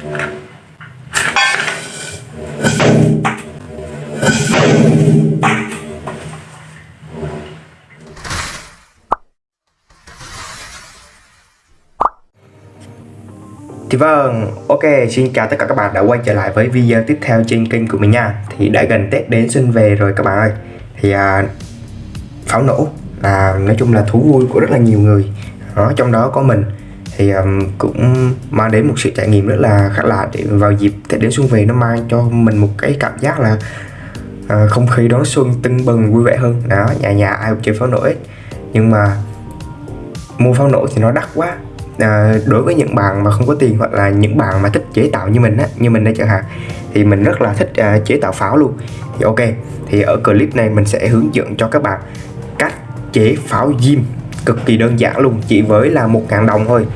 Thì vâng, ok, xin chào tất cả các bạn đã quay trở lại với video tiếp theo trên kênh của mình nha. Thì đã gần Tết đến xuân về rồi các bạn ơi. Thì à, pháo nổ là nói chung là thú vui của rất là nhiều người. Đó, Trong đó có mình. Thì um, cũng mang đến một sự trải nghiệm rất là khác lạ để vào dịp Tết đến xuân về nó mang cho mình một cái cảm giác là uh, không khí đón xuân tưng bừng vui vẻ hơn. Đó, nhà nhà ai cũng chơi pháo nổ hết. Nhưng mà mua pháo nổ thì nó đắt quá. À, đối với những bạn mà không có tiền hoặc là những bạn mà thích chế tạo như mình á như mình đây chẳng hạn thì mình rất là thích à, chế tạo pháo luôn. Thì ok thì ở clip này mình sẽ hướng dẫn cho các bạn cách chế pháo diêm cực kỳ đơn giản luôn chỉ với là một ngàn đồng thôi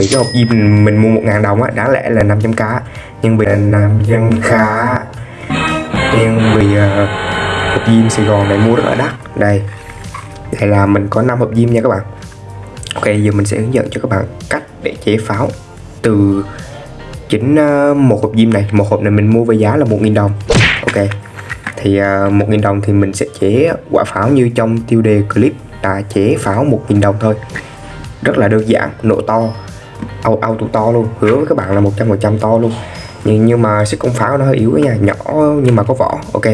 vì cái hộp diêm mình mua một ngàn đồng á đáng lẽ là 500k nhưng vì là nam dân khá nhưng vì uh, hộp diêm Sài Gòn này mua rất là đắt. Đây đây là mình có 5 hộp diêm nha các bạn. Ok giờ mình sẽ hướng dẫn cho các bạn cách để chế pháo từ chính uh, một hộp diêm này. Một hộp này mình mua với giá là 1.000 đồng. Ok thì ờ, uh, 1.000 đồng thì mình sẽ chế quả pháo như trong tiêu đề clip là chế pháo 1.000 đồng thôi. Rất là đơn giản nổ to auto to luôn, hứa với các bạn là 100% to luôn. Nhưng nhưng mà sức công pháo nó hơi yếu nha, nhỏ nhưng mà có vỏ. Ok,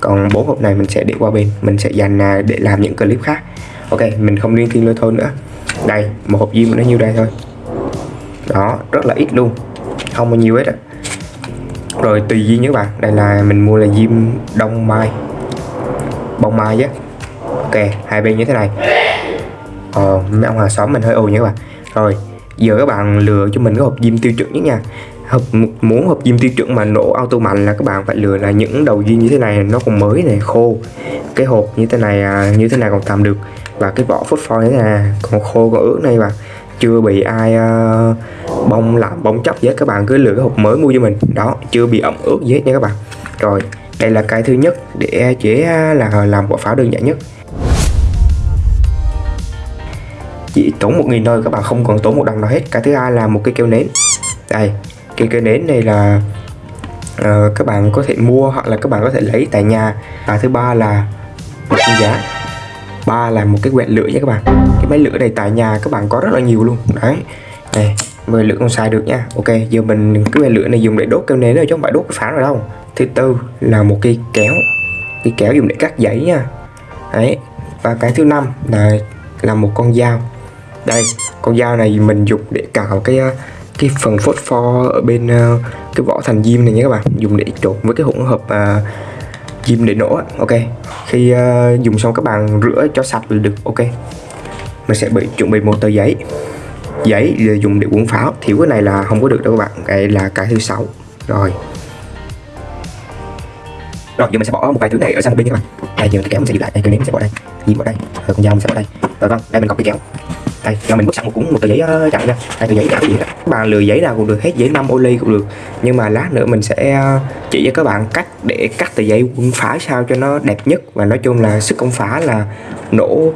còn bốn hộp này mình sẽ để qua bên, mình sẽ dành à, để làm những clip khác. Ok, mình không liên thiên lôi thôi nữa. Đây, một hộp diêm nó nhiêu đây thôi. Đó, rất là ít luôn, không bao nhiêu hết á. Rồi tùy duyên các bạn, đây là mình mua là diêm đông mai. Bông mai á. Ok, hai bên như thế này. Ờ mấy ông hàng xóm mình hơi ồn nha các bạn. Rồi giờ các bạn lừa cho mình cái hộp diêm tiêu chuẩn nhất nha. Hộp muốn hộp diêm tiêu chuẩn mà nổ auto mạnh là các bạn phải lừa là những đầu diêm như thế này nó còn mới này khô. Cái hộp như thế này à, như thế này còn tạm được. Và cái vỏ phốt pho này còn khô còn ướt này mà. Chưa bị ai à, uh, bông làm bông chóc với các bạn cứ lựa cái hộp mới mua cho mình. Đó chưa bị ẩm ướt gì hết nha các bạn. Rồi đây là cái thứ nhất để chế à, là làm quả pháo đơn giản nhất. Chỉ tốn một nghìn thôi các bạn không còn tốn một đồng nào hết. Cái thứ hai là một cái keo nến. Đây cái keo nến này là uh, các bạn có thể mua hoặc là các bạn có thể lấy tại nhà. Và thứ ba là một giá. Ba là một cái quẹt lửa nha các bạn. Cái máy lửa này tại nhà các bạn có rất là nhiều luôn. Đấy này mười lửa không xài được nha. Ok giờ mình cái quẹt lửa này dùng để đốt keo nến rồi chứ không phải đốt cái phản rồi đâu. Thứ tư là một cây kéo. Cái kéo dùng để cắt giấy nha. Đấy và cái thứ năm là là một con dao đây con dao này mình dùng để cào cái ờ, cái phần phốt pho ở bên ờ, cái vỏ thành diêm này nha các bạn. Dùng để trộn với cái hỗn hợp à, diêm để nổ ok khi à, dùng xong các bạn rửa cho sạch là được. Ok mình sẽ bị chuẩn bị một tờ giấy. Giấy dùng để cuốn pháo. Thiếu cái này là không có được đâu các bạn. Cái là cái thứ sáu. Rồi. Rồi giờ mình sẽ bỏ một vài thứ này ở sang một bên các bạn. Đây giờ cái kéo mình sẽ giữ lại. Đây cái nến mình sẽ bỏ đây. Diêm bỏ đây. Rồi con dao mình sẽ bỏ đây. Rồi vâng đây mình có cái kéo đây cho mình bút sẵn một cuốn một tờ giấy ờ, chặn nha đây tờ giấy chặn gì đó các bạn lừa giấy nào cũng được hết giấy năm ô ly cũng được. Nhưng mà lát nữa mình sẽ ờ, chỉ cho các bạn cách để cắt tờ giấy quân phá sao cho nó đẹp nhất. Và nói chung là sức công phá là nổ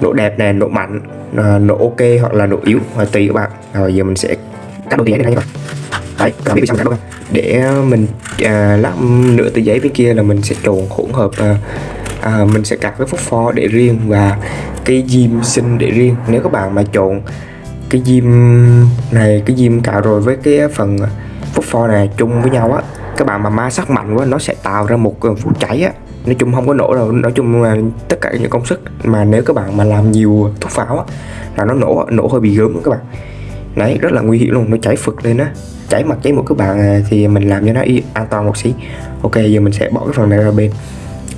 nổ đẹp này, nổ mạnh ờ, nổ ok hoặc là nổ yếu và tùy các bạn. Rồi giờ mình sẽ cắt đôi tờ giấy này nha các bạn. Đấy các bạn biết sao cắt không? Để mình uh, lát nửa tờ giấy bên kia là mình sẽ trộn hỗn hợp uh, à, mình sẽ cặp cái phốt pho để riêng và cái diêm sinh để riêng. Nếu các bạn mà trộn cái diêm này cái diêm cạo rồi với cái phần phốt pho này chung với nhau á các bạn mà ma sát mạnh quá nó sẽ tạo ra một phút cháy á. Nói chung không có nổ đâu nói chung là tất cả những công sức mà nếu các bạn mà làm nhiều thuốc pháo á là nó nổ nổ hơi bị gớm các bạn. Đấy rất là nguy hiểm luôn nó cháy phực lên á. Cháy mặt cháy một các bạn à, thì mình làm cho nó an toàn một xí. Ok giờ mình sẽ bỏ cái phần này ra bên.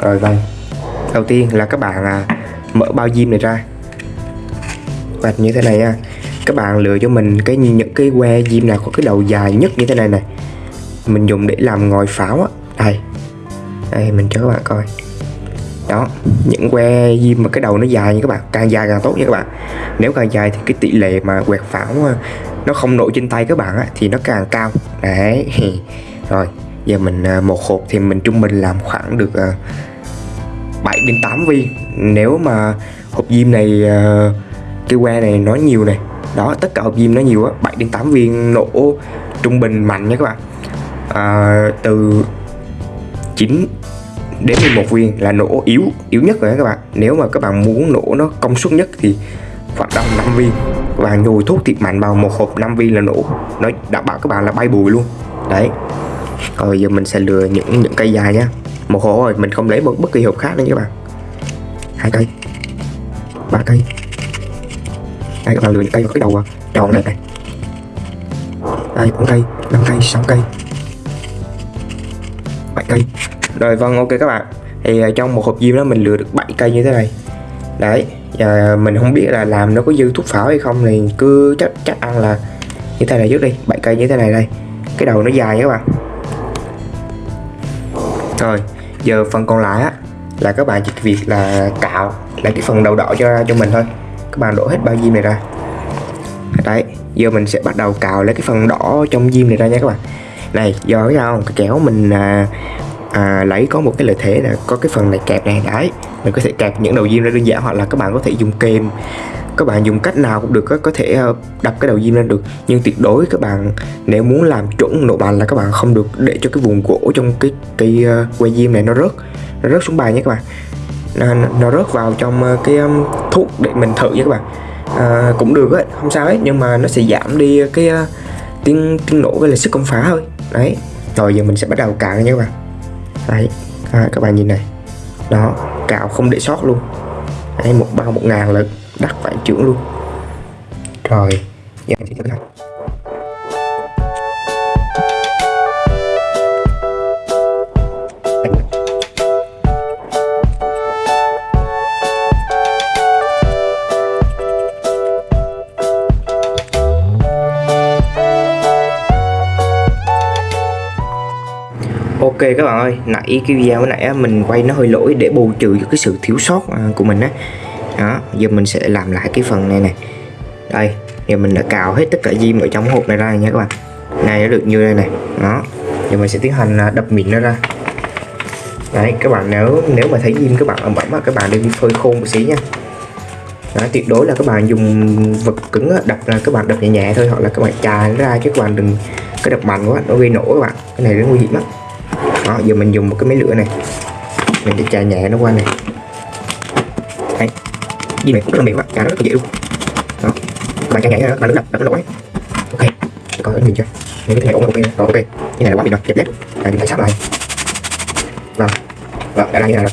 Rồi vâng đầu tiên là các bạn à, mở bao diêm này ra. Và như thế này nha các bạn lựa cho mình cái những cái que diêm nào có cái đầu dài nhất như thế này này. Mình dùng để làm ngòi pháo á. Đây. Đây mình cho các bạn coi. Đó những que diêm mà cái đầu nó dài như các bạn càng dài càng tốt nha các bạn. Nếu càng dài thì cái tỷ lệ mà quẹt pháo à, nó không nổi trên tay các bạn á, thì nó càng cao. Đấy. Rồi giờ mình à, một hộp thì mình trung bình làm khoảng được à, 7 đến 8 viên. Nếu mà hộp diêm này ờ, cái que này nó nhiều này đó tất cả hộp diêm nó nhiều á 7 đến 8 viên nổ trung bình mạnh nha các bạn. À, từ 9 đến 11 viên là nổ yếu yếu nhất rồi các bạn. Nếu mà các bạn muốn nổ nó công suất nhất thì khoảng tầm 5 viên. Và nhồi thuốc thiệt mạnh vào một hộp 5 viên là nổ nó đảm bảo các bạn là bay bùi luôn. Đấy. Rồi giờ mình sẽ lừa những những cây dài nhá một hộp rồi mình không lấy một bất kỳ hộp khác nữa các bạn. Hai cây. Ba cây. Đây, các bạn lựa những cây vào cái đầu à. đầu này. Này đây, bốn cây, năm cây, sáu cây. Bảy cây. Rồi vâng ok các bạn. Thì à, trong một hộp diêm đó mình lựa được 7 cây như thế này. Đấy, và mình không biết là làm nó có dư thuốc pháo hay không, thì cứ chắc chắc ăn là như thế này trước đi. 7 cây như thế này đây. Cái đầu nó dài các bạn. Rồi giờ phần còn lại á là các bạn chỉ việc là cạo lại cái phần đầu đỏ cho cho mình thôi. Các bạn đổ hết bao diêm này ra. Đấy giờ mình sẽ bắt đầu cào lấy cái phần đỏ trong diêm này ra nha các bạn. Này do cái sao cái kéo mình à, à, lấy có một cái lợi thế là có cái phần này kẹp này. Đấy mình có thể kẹp những đầu diêm ra đơn giản hoặc là các bạn có thể dùng kềm các bạn dùng cách nào cũng được có thể ờ, đập cái đầu diêm lên được. Nhưng tuyệt đối các bạn nếu muốn làm chuẩn nổ bàn là các bạn không được để cho cái vùng gỗ trong cái cây uh, ờ, que diêm này nó rớt nó rớt xuống bàn nhé các bạn. Nó, nó rớt vào trong uh, cái um, thuốc để mình thử nha các bạn. À, cũng được ấy, không sao hết nhưng mà nó sẽ giảm đi cái uh, tiếng tiếng nổ với là sức công phá thôi. Đấy rồi giờ mình sẽ bắt đầu cạo nha các bạn. Đấy à, các bạn nhìn này. Đó cạo không để sót luôn. Đấy một bao một ngàn lần đắt vạn trưởng luôn. Rồi. Giờ mình sẽ thử Ok các bạn ơi, nãy cái video nãy mình quay nó hơi lỗi để bù trừ cho cái sự thiếu sót à, của mình á đó giờ mình sẽ làm lại cái phần này này đây giờ mình đã cào hết tất cả diêm ở trong hộp này ra nha các bạn. Này nó được như đây này đó giờ mình sẽ tiến hành à, đập mịn nó ra. Đấy các bạn nếu nếu mà thấy diêm các bạn ẩm ẩm các bạn nên phơi khô một xí nha. Đó, tuyệt đối là các bạn dùng vật cứng đập là các bạn đập nhẹ nhẹ thôi hoặc là các bạn chà nó ra chứ các bạn đừng cái đập mạnh quá nó gây nổ các bạn. Cái này rất nguy hiểm lắm. Đó giờ mình dùng một cái máy lửa này. Mình để chà nhẹ nó qua này gì này cũng rất là mềm á chà rất là dễ luôn đó. Bạn chà nhảy đó bạn đừng đập đập nó lỗi. Ok, coi nhìn chưa? Những cái này ổn ok rồi ok cái này là quá mềm rồi đẹp đẹp này mình phải sắp lại. Vâng. Vâng đã là như này rồi.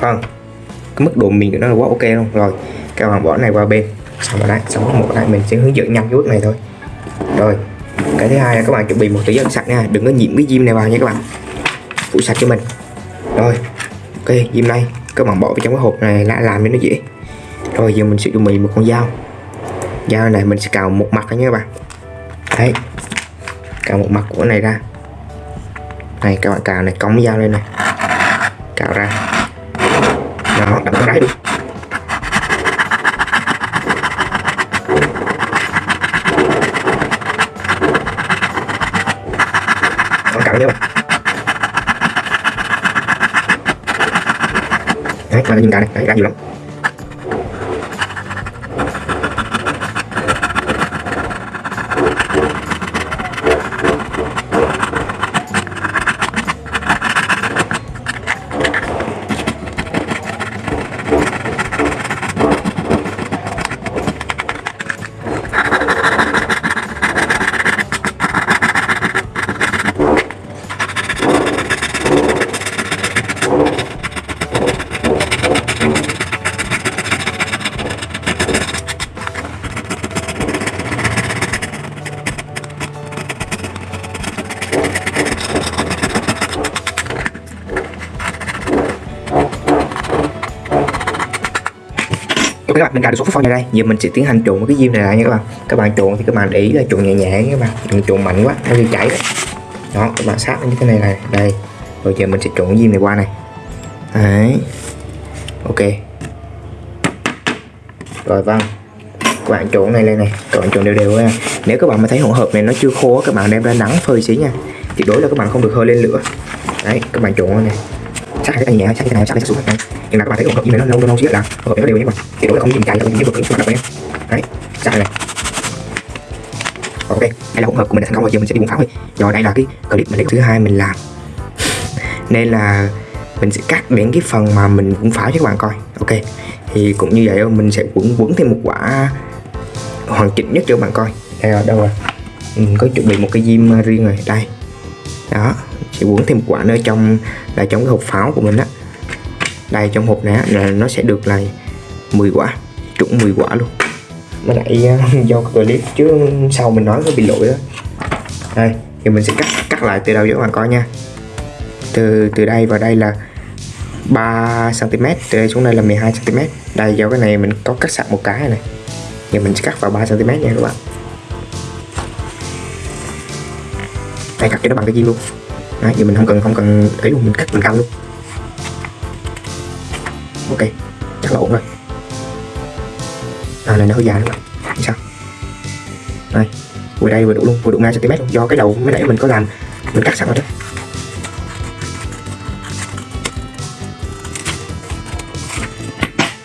Vâng. Cái mức độ mềm của nó là quá ok luôn. Rồi các bạn bỏ này qua bên. Xong rồi đấy, xong một đây mình sẽ hướng dẫn nhanh cái bước này thôi. Rồi, cái thứ hai là các bạn chuẩn bị một túi giấy sạch nha. Đừng có nhiễm cái diêm này vào nha các bạn. Phủ sạch cho mình. Rồi, ok diêm này các bạn bỏ vào trong cái hộp này là làm cho nó dễ. Rồi, giờ mình sẽ chuẩn bị một con dao. Dao này mình sẽ cào một mặt nha các bạn. Đấy. Cào một mặt của này ra. Này, các bạn cào này, cong dao lên này. Cào ra. Đó, đập cái đấy luôn đấy bạn nhìn cái này đấy ra nhiều lắm. Ok các bạn, mình cài được số phút này đây. Giờ mình sẽ tiến hành trộn cái diêm này lại nha các bạn. Các bạn trộn thì các bạn để ý là trộn nhẹ nhẹ nha các bạn, đừng trộn mạnh quá, nó bị chảy đấy. Đó, các bạn sát như thế này này, đây. Rồi giờ mình sẽ trộn diêm này qua này. Đấy. Ok. Rồi vâng. Các bạn trộn này lên này, các bạn trộn đều đều nha. Nếu các bạn mà thấy hỗn hợp này nó chưa khô các bạn đem ra nắng phơi xí nha. Tuyệt đối là các bạn không được hơi lên lửa. Đấy, các bạn trộn này sát cái tay nhẹ sát cái này sát cái xuống này. Nhưng mà các bạn thấy hỗn hợp như này nó, lâu lâu chứ là hỗn hợp nó đều nhé bạn thì đối là không nhìn cày không dùng cái vật các bạn đập đấy ra này ok đây là hỗn hợp của mình đã thành công rồi, giờ mình sẽ đi bùng pháo thôi. Rồi, đây là cái clip mình thứ hai mình làm. Nên là mình sẽ cắt đến cái phần mà mình cũng pháo cho các bạn coi. Ok, thì cũng như vậy, mình sẽ quấn quấn thêm một quả hoàn chỉnh nhất cho các bạn coi. Đây là đâu rồi? Mình có chuẩn bị một cái diêm riêng rồi. Đây. Đó sẽ quấn thêm quả nữa trong là trong cái hộp pháo của mình á. Đây, trong hộp này là nó sẽ được là 10 quả, trúng 10 quả luôn. Mới lại ờ, do clip chứ sau mình nói có bị lỗi đó đây, thì mình sẽ cắt cắt lại từ đầu cho các bạn coi nha. Từ từ đây vào đây là 3 cm từ đây xuống đây là 12 cm đây, do cái này mình có cắt sẵn một cái này. Thì mình sẽ cắt vào 3 cm nha các bạn. Đây, cắt cho nó bằng cái gì luôn? Đấy, giờ mình không cần không cần ấy luôn mình cắt mình cao luôn. Ok chắc là ổn rồi. À này nó hơi dài nữa sao? Đây vừa đây vừa đủ luôn vừa đủ ngay cm luôn. Do cái đầu mới nãy mình có làm mình cắt sẵn rồi đó.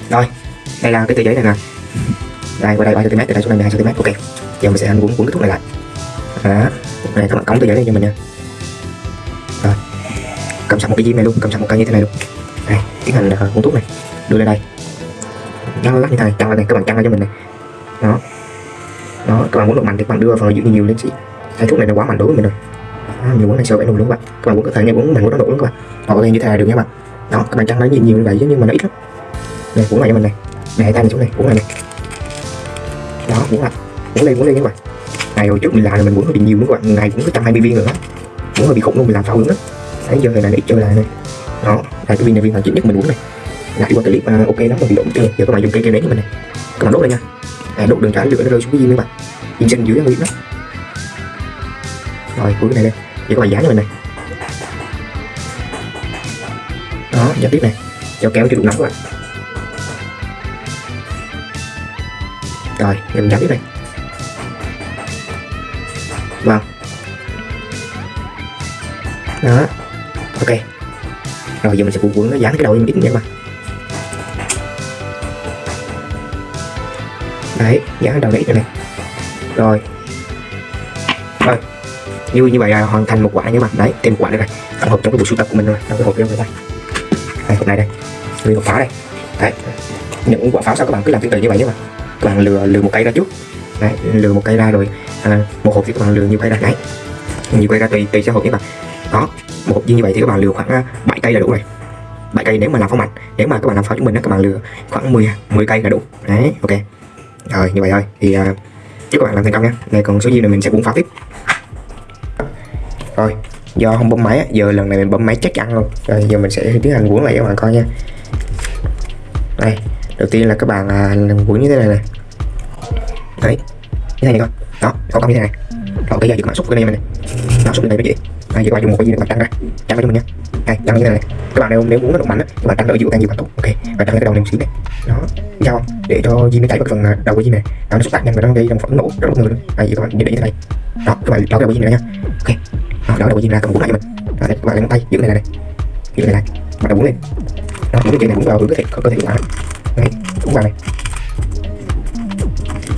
Rồi đây là cái tờ giấy này nè. Đây qua đây 3 cm từ đây xuống đây 12 cm ok giờ mình sẽ hành cuốn cuốn cái thuốc này lại. Đó này các bạn cống tờ giấy này cho mình nha cầm sẵn một cái diêm này luôn cầm sẵn một cây như thế này luôn. Đây tiến hành uh, à, uống thuốc này đưa lên đây. Nhăn lắc như thế này căng lên này các bạn căng lên cho mình này. Đó. Đó các bạn muốn độ mạnh thì các bạn đưa vào giữ nhiều lên chị. cái thuốc này nó quá mạnh đối với mình rồi. À, nhiều muốn này sợ phải nổ luôn các bạn. Các bạn muốn có thể nghe muốn mình muốn nó nổ luôn các bạn. Hoặc lên như thế này được nha các bạn. Đó các bạn căng lấy nhiều nhiều như vậy chứ nhưng mà nó ít lắm. Này uống này cho mình này. Này tay này xuống này uống này này. Đó uống lại. Cuốn lên cuốn lên các bạn. Ngày hồi trước mình làm là mình muốn hơi bị nhiều nữa các bạn. Ngày cũng có trăm hai mươi viên rồi đó. Uống hơi bị khủng luôn mình làm sao phao đó đấy giờ này là ít chơi lại. Này đó là cái viên này viên hoàn chỉnh nhất mình muốn này. Lại qua clip uh, ok lắm mà bị lộn chưa giờ các bạn dùng cây cây nén của mình này. Các bạn đốt lên nha. À, đốt đường trả lửa nó rơi xuống cái viên các bạn. Viên xanh dưới nó đó rồi cuối cái này đây. Giờ các bạn giá cho mình này. Đó giá tiếp này. Cho kéo cho đủ nóng các bạn. Rồi giờ mình giá tiếp này. Vâng. Đó ok. Rồi giờ mình sẽ cuộn cuộn nó dán cái đầu lên ít nha các bạn. Đấy dán cái đầu đấy cho này. Rồi. Rồi. Như như vậy là hoàn thành một quả nha các bạn. Đấy thêm một quả nữa này. Tổng hợp trong cái bộ sưu tập của mình rồi trong cái hộp đây đây đây hộp này đây. Nguyên hộp pháo đây. Đấy. Những quả pháo sao các bạn cứ làm tương tự như vậy nhé mà các bạn lừa lừa một cây ra trước. Đấy lừa một cây ra rồi à, một hộp thì các bạn lừa nhiều cây ra. Đấy. Nhiều cây ra tùy tùy sẽ hộp nhé bạn. Đó một viên như vậy thì các bạn lừa khoảng à, 7 cây là đủ rồi. 7 cây nếu mà làm pháo mạnh nếu mà các bạn làm pháo chúng mình đó các bạn lừa khoảng 10 10 cây là đủ. Đấy ok. Rồi như vậy thôi. Thì uh, chúc các bạn làm thành công nha. Này còn số dư này mình sẽ cuốn pháo tiếp. Rồi do không bấm máy giờ lần này mình bấm máy chắc chắn luôn. Rồi giờ mình sẽ tiến hành cuốn lại cho các bạn coi nha. Đây đầu tiên là các bạn à, uh, cuốn như thế này này đấy như thế này coi. Đó có công như thế này. Rồi bây giờ các bạn xúc cái này mình này mã xúc cái này mới dễ đây giờ qua dùng một cái gì để bạn ra. Trăng ra cho mình nha đây trăng như thế này. Các bạn nếu nếu muốn nó độ mạnh á các bạn tăng ở giữa càng nhiều càng tốt ok và trăng cái đầu này một xíu này đó sao không? Để cho diêm nó chảy vào phần à, đầu của gì này. Đó nó xúc tác nhanh và nó gây ra một phản nổ rất bất ngờ luôn. Đây các bạn để như thế này. Đó, các bạn đảo đầu của diêm nữa nha ok. Đó đảo đầu của diêm ra, cầm bút lại cho mình. Đó đây các bạn lấy ngón tay, giữ này này. Giữ này này. Bắt đầu cuốn lên. Đó, những cái này cũng vào cơ thể cơ thể của bạn đấy cũng vào này.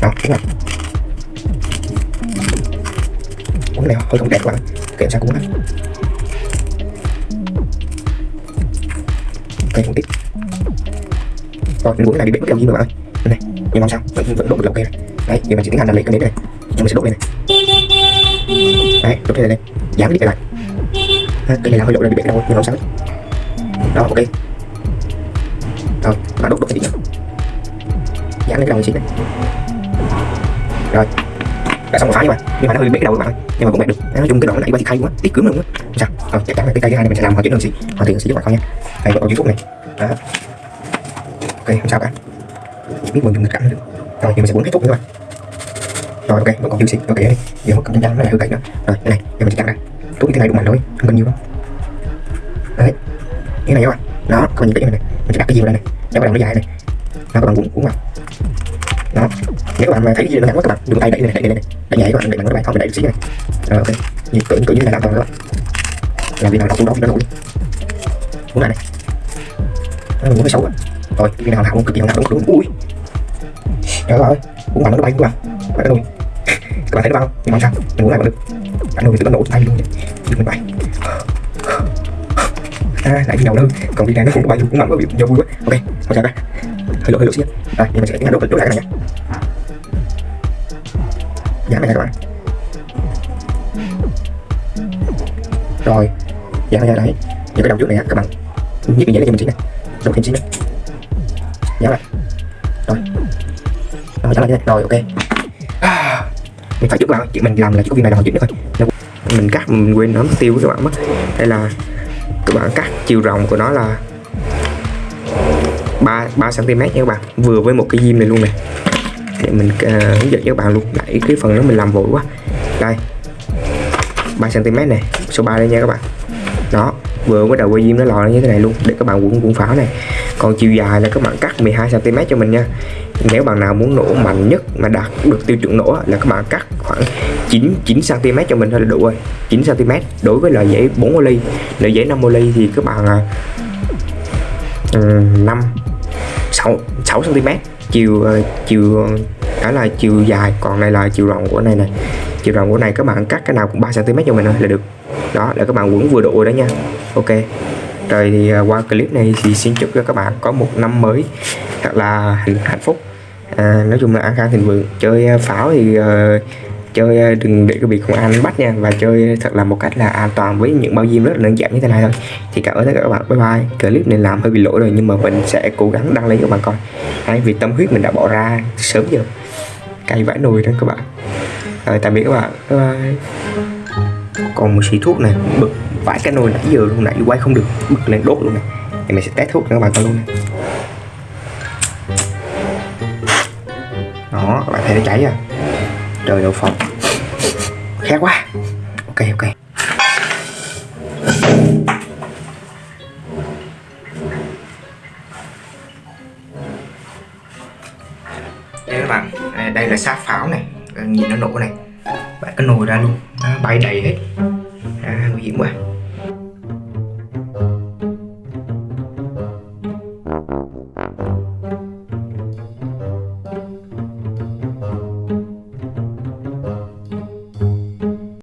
Đó cũng vào. Cuốn này, hơi không đẹp quá kiểm sao cũng này ok không tích rồi mình cuốn này bị bể mất gì mà bạn ơi. Đây này nhưng mà sao? Vẫn vẫn độ được lọc cây này đấy thì mình chỉ tiến hành là lấy cái nến này mình sẽ độ lên này. Đấy, đốt lên này dán cái đít lại. Cái này là hơi lộ là bị bể đâu nhưng mà không sao đó, ok. Rồi bạn đốt đốt cái đít dán lên cái đầu này xíu này. Rồi đã xong một phá nhưng mà nhưng mà nó hơi bể đầu các bạn ơi. Nhưng mà cũng đẹp được. Nói chung cái đoạn này ba thì hay quá. Ít cứng luôn á. Sao. Rồi chắc chắn là cái cây thứ hai này mình sẽ làm hoàn chỉnh hơn xí hoàn thiện xí cho bạn coi nha. Đây có phút này. Đó. Ok không sao cả. Biết mình dùng nghịch cảnh được. Rồi thì mình sẽ muốn kết thúc nữa các bạn rồi ok. Vẫn còn chưa xí ok đi. Giờ một cầm chân nó lại hơi cậy nữa. Rồi cái này. Giờ mình sẽ cắt ra. Thuốc như thế này đủ mạnh thôi. Không cần nhiều đâu. Đấy. Cái này các bạn. Đó còn nhìn kỹ này, này. Mình sẽ đặt cái gì vào đây này. Để bắt đầu nó dài này. Nó các bạn cuốn cuốn vào đó. Nếu các bạn mà thấy cái gì nó nặng quá các bạn đừng tay đẩy này đẩy này đẩy nhẹ các bạn đẩy bằng cái bàn không đẩy được xí này. Rồi ok. Như cỡ cỡ như này làm toàn các bạn. Làm việc nào đọc xuống đó thì nó nổi muốn lại này. Đó, muốn hơi xấu rồi viên nào hảo cực kỳ hảo đúng đúng ui. Trời ơi cũng vào nó bay các bạn phải cái nồi các bạn thấy nó bao không? Nhưng mà sao? Mình muốn lại vẫn được. Cái nồi thì nó nổ tay luôn vậy. Mình bay à lại đi đầu đơn còn viên này nó cũng bay cũng mạnh quá bị do vui quá. Ok không sao cả hơi lộ hơi lộ xíu đây nhưng mình sẽ tiến hành đốt đổ lại cái này nhé. Giảm này nha các bạn. Rồi giảm này đấy. Những cái đầu trước này á các bạn. Như cái giấy cho mình xíu này. Đốt thêm xíu nữa. Giảm lại. Rồi. Rồi giảm lại này. Rồi ok. À, mình phải trước vào chuyện mình làm là chỉ có viên này là hoàn chỉnh nữa thôi. Mình cắt mình quên nó mất tiêu các bạn mất. Đây là các bạn cắt chiều rộng của nó là 3 cm nha các bạn. Vừa với một cái diêm này luôn này để mình uh, hướng dẫn cho các bạn luôn. Đẩy cái phần đó mình làm vội quá. Đây. 3 cm này số 3 đây nha các bạn. Đó. Vừa với đầu quay diêm nó lò như thế này luôn. Để các bạn quấn cuộn pháo này. Còn chiều dài là các bạn cắt 12 cm cho mình nha. Nếu bạn nào muốn nổ mạnh nhất mà đạt được tiêu chuẩn nổ là các bạn cắt khoảng 9 9 cm cho mình thôi là đủ rồi. 9 cm đối với loại giấy 4 ly. Loại giấy 5 ly thì các bạn à, uh, 5 6 6 cm chiều ờ, chiều ờ, đó là chiều dài còn này là chiều rộng của này này chiều rộng của này các bạn cắt cái nào cũng 3 cm cho mình thôi là được. Đó là các bạn quấn vừa độ đó nha. Ok. Rồi thì ờ, qua clip này thì xin chúc cho các bạn có một năm mới thật là hạnh phúc. À, nói chung là an khang thịnh vượng. Chơi pháo thì uh, chơi ờ, đừng để bị công an bắt nha. Và chơi thật là một cách là an toàn với những bao diêm rất là đơn giản như thế này thôi. Thì cảm ơn tất cả các bạn. Bye bye. Clip này làm hơi bị lỗi rồi nhưng mà mình sẽ cố gắng đăng lên cho các bạn coi. Đấy, vì tâm huyết mình đã bỏ ra sớm giờ. Cay vãi nồi đó các bạn. Rồi tạm biệt các bạn. Bye bye. Còn một xí thuốc này bực vãi cái nồi nãy giờ luôn nãy quay không được bực lên đốt luôn này. Thì mình sẽ test thuốc cho các bạn coi luôn này. Đó các bạn thấy nó cháy à? Trời đậu phộng khét quá. Ok ok. Đây các bạn. À, đây là sát pháo này. Nhìn nó nổ này. Bạn cái nồi ra luôn. Nó bay đầy hết. À, nguy hiểm quá.